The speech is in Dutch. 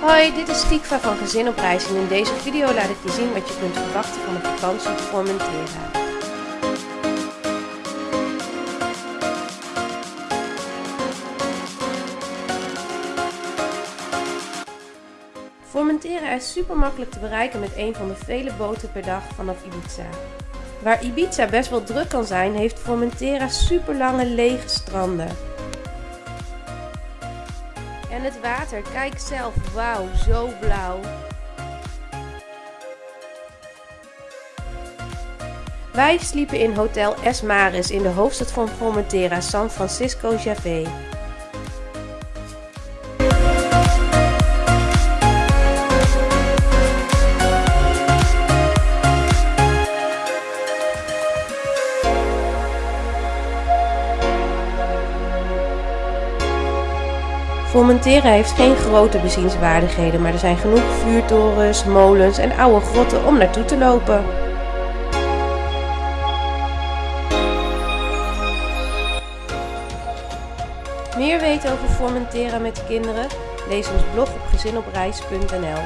Hoi, dit is Tikva van Gezin op Reis en in deze video laat ik je zien wat je kunt verwachten van een vakantie op Formentera. Formentera is super makkelijk te bereiken met een van de vele boten per dag vanaf Ibiza. Waar Ibiza best wel druk kan zijn, heeft Formentera super lange lege stranden. En het water, kijk zelf, wauw, zo blauw. Wij sliepen in Hotel Esmaris in de hoofdstad van Formentera, San Francisco Javé. Formentera heeft geen grote bezienswaardigheden, maar er zijn genoeg vuurtorens, molens en oude grotten om naartoe te lopen. Meer weten over Formentera met kinderen? Lees ons blog op gezinopreis.nl